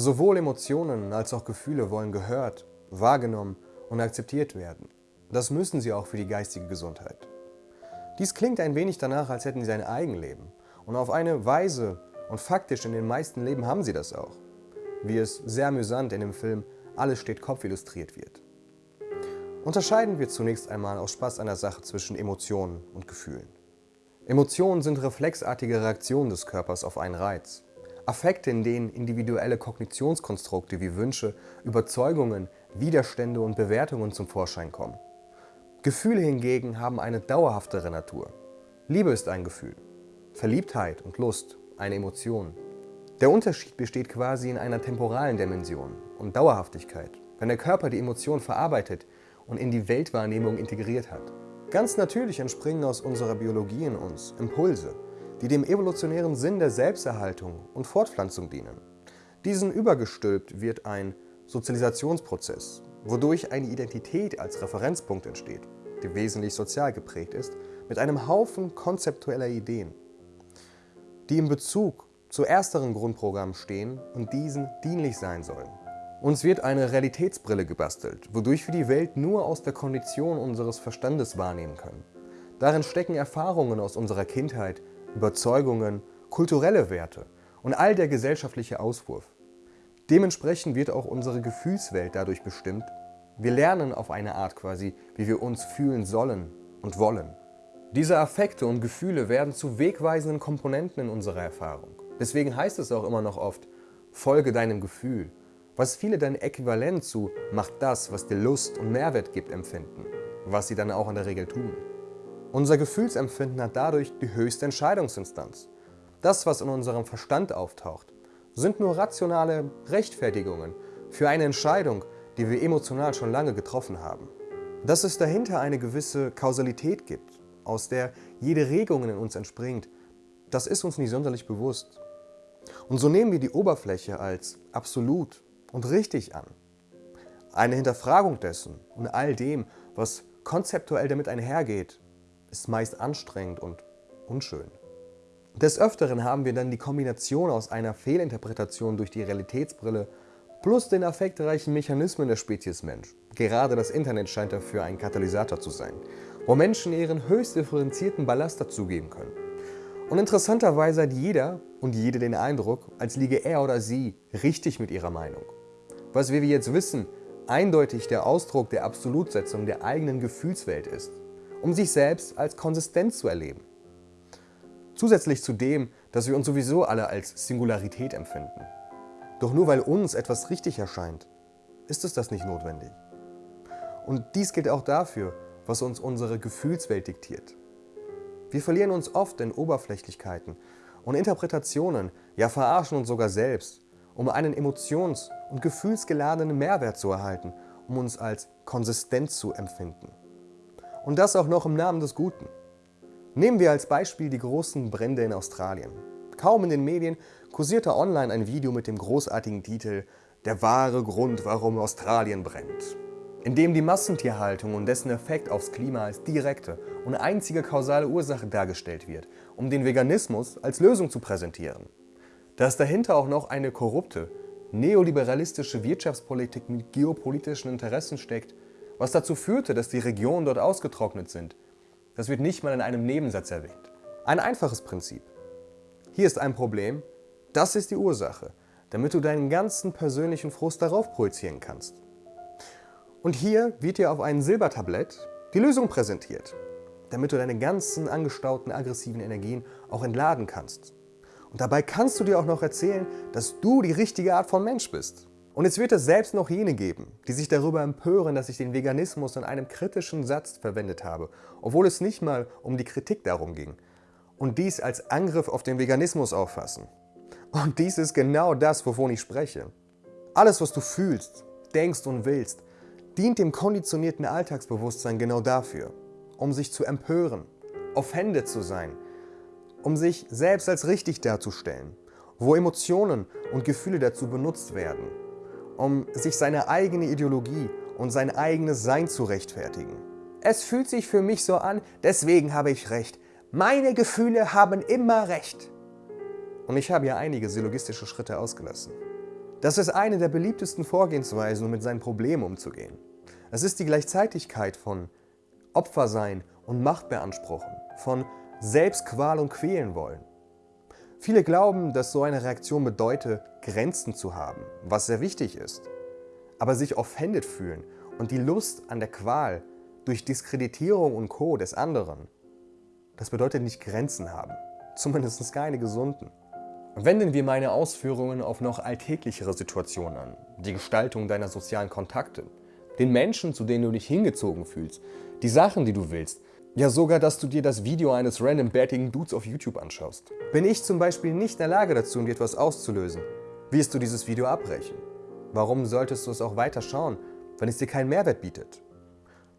Sowohl Emotionen als auch Gefühle wollen gehört, wahrgenommen und akzeptiert werden. Das müssen sie auch für die geistige Gesundheit. Dies klingt ein wenig danach, als hätten sie ein Eigenleben. Und auf eine Weise und faktisch in den meisten Leben haben sie das auch. Wie es sehr amüsant in dem Film Alles steht Kopf illustriert wird. Unterscheiden wir zunächst einmal aus Spaß an der Sache zwischen Emotionen und Gefühlen. Emotionen sind reflexartige Reaktionen des Körpers auf einen Reiz. Affekte, in denen individuelle Kognitionskonstrukte wie Wünsche, Überzeugungen, Widerstände und Bewertungen zum Vorschein kommen. Gefühle hingegen haben eine dauerhaftere Natur. Liebe ist ein Gefühl, Verliebtheit und Lust eine Emotion. Der Unterschied besteht quasi in einer temporalen Dimension und Dauerhaftigkeit, wenn der Körper die Emotion verarbeitet und in die Weltwahrnehmung integriert hat. Ganz natürlich entspringen aus unserer Biologie in uns Impulse, die dem evolutionären Sinn der Selbsterhaltung und Fortpflanzung dienen. Diesen übergestülpt wird ein Sozialisationsprozess, wodurch eine Identität als Referenzpunkt entsteht, die wesentlich sozial geprägt ist, mit einem Haufen konzeptueller Ideen, die im Bezug zu ersteren Grundprogrammen stehen und diesen dienlich sein sollen. Uns wird eine Realitätsbrille gebastelt, wodurch wir die Welt nur aus der Kondition unseres Verstandes wahrnehmen können. Darin stecken Erfahrungen aus unserer Kindheit, Überzeugungen, kulturelle Werte und all der gesellschaftliche Auswurf. Dementsprechend wird auch unsere Gefühlswelt dadurch bestimmt. Wir lernen auf eine Art quasi, wie wir uns fühlen sollen und wollen. Diese Affekte und Gefühle werden zu wegweisenden Komponenten in unserer Erfahrung. Deswegen heißt es auch immer noch oft, folge deinem Gefühl, was viele dann äquivalent zu mach das, was dir Lust und Mehrwert gibt, empfinden, was sie dann auch in der Regel tun. Unser Gefühlsempfinden hat dadurch die höchste Entscheidungsinstanz. Das, was in unserem Verstand auftaucht, sind nur rationale Rechtfertigungen für eine Entscheidung, die wir emotional schon lange getroffen haben. Dass es dahinter eine gewisse Kausalität gibt, aus der jede Regung in uns entspringt, das ist uns nicht sonderlich bewusst. Und so nehmen wir die Oberfläche als absolut und richtig an. Eine Hinterfragung dessen und all dem, was konzeptuell damit einhergeht, ist meist anstrengend und unschön. Des Öfteren haben wir dann die Kombination aus einer Fehlinterpretation durch die Realitätsbrille plus den affektreichen Mechanismen der Spezies Mensch. Gerade das Internet scheint dafür ein Katalysator zu sein, wo Menschen ihren höchst differenzierten Ballast dazugeben können. Und interessanterweise hat jeder und jede den Eindruck, als liege er oder sie richtig mit ihrer Meinung. Was wir jetzt wissen, eindeutig der Ausdruck der Absolutsetzung der eigenen Gefühlswelt ist um sich selbst als konsistent zu erleben. Zusätzlich zu dem, dass wir uns sowieso alle als Singularität empfinden. Doch nur weil uns etwas richtig erscheint, ist es das nicht notwendig. Und dies gilt auch dafür, was uns unsere Gefühlswelt diktiert. Wir verlieren uns oft in Oberflächlichkeiten und Interpretationen, ja verarschen uns sogar selbst, um einen emotions- und gefühlsgeladenen Mehrwert zu erhalten, um uns als konsistent zu empfinden. Und das auch noch im Namen des Guten. Nehmen wir als Beispiel die großen Brände in Australien. Kaum in den Medien kursierte online ein Video mit dem großartigen Titel Der wahre Grund, warum Australien brennt, in dem die Massentierhaltung und dessen Effekt aufs Klima als direkte und einzige kausale Ursache dargestellt wird, um den Veganismus als Lösung zu präsentieren. Dass dahinter auch noch eine korrupte, neoliberalistische Wirtschaftspolitik mit geopolitischen Interessen steckt, was dazu führte, dass die Regionen dort ausgetrocknet sind. Das wird nicht mal in einem Nebensatz erwähnt. Ein einfaches Prinzip. Hier ist ein Problem, das ist die Ursache, damit du deinen ganzen persönlichen Frust darauf projizieren kannst. Und hier wird dir auf einem Silbertablett die Lösung präsentiert, damit du deine ganzen angestauten aggressiven Energien auch entladen kannst. Und dabei kannst du dir auch noch erzählen, dass du die richtige Art von Mensch bist. Und es wird es selbst noch jene geben, die sich darüber empören, dass ich den Veganismus in einem kritischen Satz verwendet habe, obwohl es nicht mal um die Kritik darum ging. Und dies als Angriff auf den Veganismus auffassen. Und dies ist genau das, wovon ich spreche. Alles, was du fühlst, denkst und willst, dient dem konditionierten Alltagsbewusstsein genau dafür, um sich zu empören, offended zu sein, um sich selbst als richtig darzustellen, wo Emotionen und Gefühle dazu benutzt werden, um sich seine eigene Ideologie und sein eigenes Sein zu rechtfertigen. Es fühlt sich für mich so an, deswegen habe ich Recht. Meine Gefühle haben immer Recht. Und ich habe ja einige syllogistische Schritte ausgelassen. Das ist eine der beliebtesten Vorgehensweisen, um mit seinen Problemen umzugehen. Es ist die Gleichzeitigkeit von Opfersein und Macht beanspruchen, von Selbstqual und quälen wollen. Viele glauben, dass so eine Reaktion bedeutet, Grenzen zu haben, was sehr wichtig ist. Aber sich offended fühlen und die Lust an der Qual durch Diskreditierung und Co. des anderen, das bedeutet nicht Grenzen haben, zumindest keine gesunden. Wenden wir meine Ausführungen auf noch alltäglichere Situationen an, die Gestaltung deiner sozialen Kontakte, den Menschen, zu denen du dich hingezogen fühlst, die Sachen, die du willst, ja sogar, dass du dir das Video eines random bärtigen Dudes auf YouTube anschaust. Bin ich zum Beispiel nicht in der Lage dazu, um dir etwas auszulösen, wirst du dieses Video abbrechen. Warum solltest du es auch weiter schauen, wenn es dir keinen Mehrwert bietet?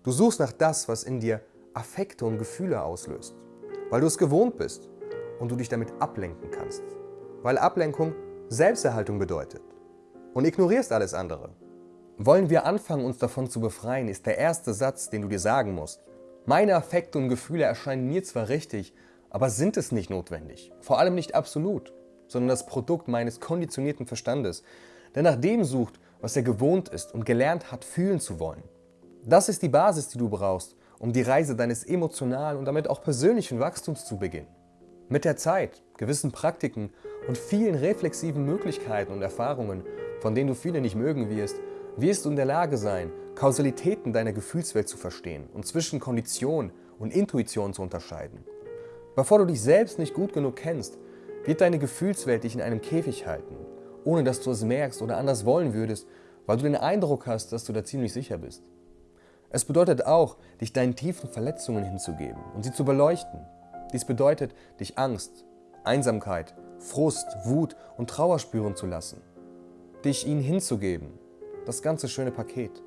Du suchst nach das, was in dir Affekte und Gefühle auslöst, weil du es gewohnt bist und du dich damit ablenken kannst. Weil Ablenkung Selbsterhaltung bedeutet und ignorierst alles andere. Wollen wir anfangen, uns davon zu befreien, ist der erste Satz, den du dir sagen musst. Meine Affekte und Gefühle erscheinen mir zwar richtig, aber sind es nicht notwendig. Vor allem nicht absolut, sondern das Produkt meines konditionierten Verstandes, der nach dem sucht, was er gewohnt ist und gelernt hat, fühlen zu wollen. Das ist die Basis, die du brauchst, um die Reise deines emotionalen und damit auch persönlichen Wachstums zu beginnen. Mit der Zeit, gewissen Praktiken und vielen reflexiven Möglichkeiten und Erfahrungen, von denen du viele nicht mögen wirst, wirst du in der Lage sein, Kausalitäten deiner Gefühlswelt zu verstehen und zwischen Kondition und Intuition zu unterscheiden. Bevor du dich selbst nicht gut genug kennst, wird deine Gefühlswelt dich in einem Käfig halten, ohne dass du es merkst oder anders wollen würdest, weil du den Eindruck hast, dass du da ziemlich sicher bist. Es bedeutet auch, dich deinen tiefen Verletzungen hinzugeben und sie zu beleuchten. Dies bedeutet, dich Angst, Einsamkeit, Frust, Wut und Trauer spüren zu lassen. Dich ihnen hinzugeben das ganze schöne Paket.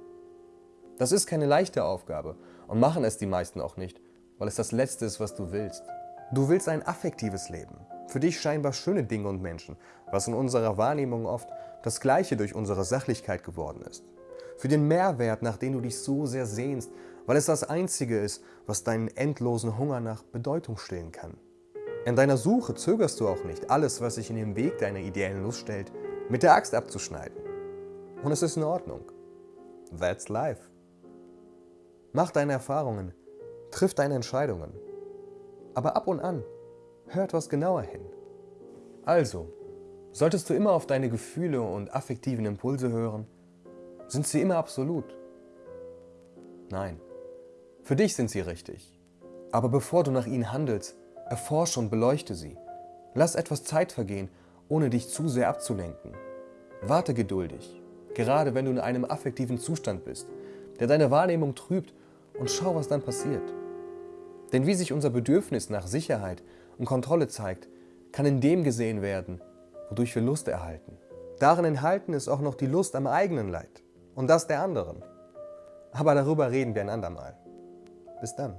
Das ist keine leichte Aufgabe und machen es die meisten auch nicht, weil es das Letzte ist, was du willst. Du willst ein affektives Leben, für dich scheinbar schöne Dinge und Menschen, was in unserer Wahrnehmung oft das Gleiche durch unsere Sachlichkeit geworden ist. Für den Mehrwert, nach dem du dich so sehr sehnst, weil es das Einzige ist, was deinen endlosen Hunger nach Bedeutung stillen kann. In deiner Suche zögerst du auch nicht, alles, was sich in den Weg deiner ideellen Lust stellt, mit der Axt abzuschneiden. Und es ist in Ordnung. That's life. Mach deine Erfahrungen, triff deine Entscheidungen. Aber ab und an, hör etwas genauer hin. Also, solltest du immer auf deine Gefühle und affektiven Impulse hören? Sind sie immer absolut? Nein, für dich sind sie richtig. Aber bevor du nach ihnen handelst, erforsche und beleuchte sie. Lass etwas Zeit vergehen, ohne dich zu sehr abzulenken. Warte geduldig gerade wenn du in einem affektiven Zustand bist, der deine Wahrnehmung trübt und schau, was dann passiert. Denn wie sich unser Bedürfnis nach Sicherheit und Kontrolle zeigt, kann in dem gesehen werden, wodurch wir Lust erhalten. Darin enthalten ist auch noch die Lust am eigenen Leid und das der anderen. Aber darüber reden wir ein andermal. Bis dann.